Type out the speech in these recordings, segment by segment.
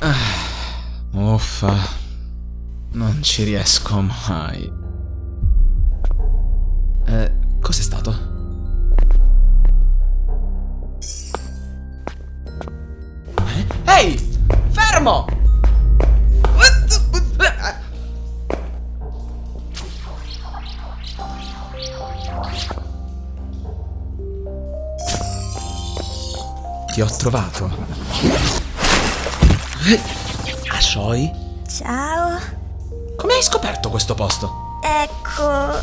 Ah, uffa. Non ci riesco mai. Eh, cos'è stato? Eh? Ehi! Fermo! Ti ho trovato. Ashoi? Ciao. Come hai scoperto questo posto? Ecco,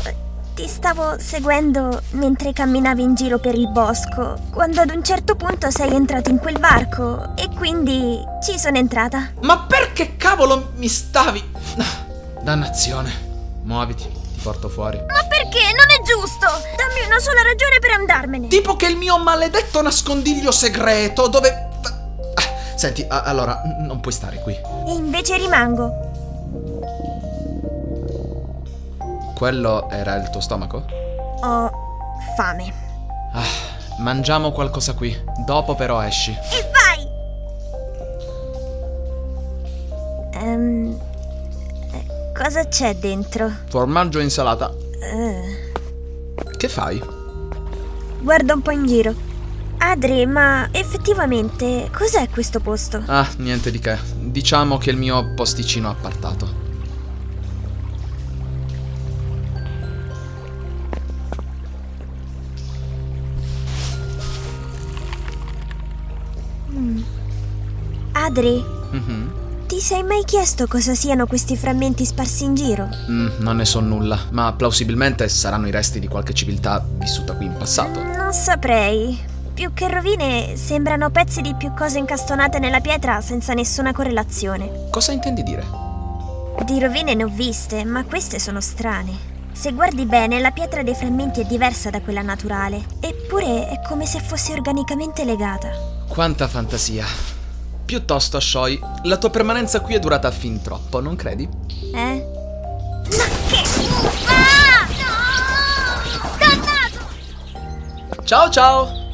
ti stavo seguendo mentre camminavi in giro per il bosco, quando ad un certo punto sei entrato in quel varco e quindi ci sono entrata. Ma perché cavolo mi stavi? Dannazione. Muoviti, ti porto fuori. Ma perché? Non è giusto! Dammi una sola ragione per andarmene. Tipo che il mio maledetto nascondiglio segreto dove... Ah, Senti, allora, non puoi stare qui. E invece rimango. Quello era il tuo stomaco? Ho fame. Ah, mangiamo qualcosa qui. Dopo però esci. E vai! Ehm. eh, cosa c'è dentro? Formaggio e insalata. Eh, Che fai? guardo un po' in giro. Adri, ma effettivamente cos'è questo posto? Ah, niente di che. Diciamo che è il mio posticino appartato. Adri, Mhm. Ti sei mai chiesto cosa siano questi frammenti sparsi in giro? Mm, non ne so nulla, ma plausibilmente saranno i resti di qualche civiltà vissuta qui in passato. Non saprei. Più che rovine, sembrano pezzi di più cose incastonate nella pietra senza nessuna correlazione. Cosa intendi dire? Di rovine ne ho viste, ma queste sono strane. Se guardi bene, la pietra dei frammenti è diversa da quella naturale, eppure è come se fosse organicamente legata. Quanta fantasia. Piuttosto, Shoy, la tua permanenza qui è durata fin troppo, non credi? Eh? Ma che Ah! No! Dannato! Ciao ciao!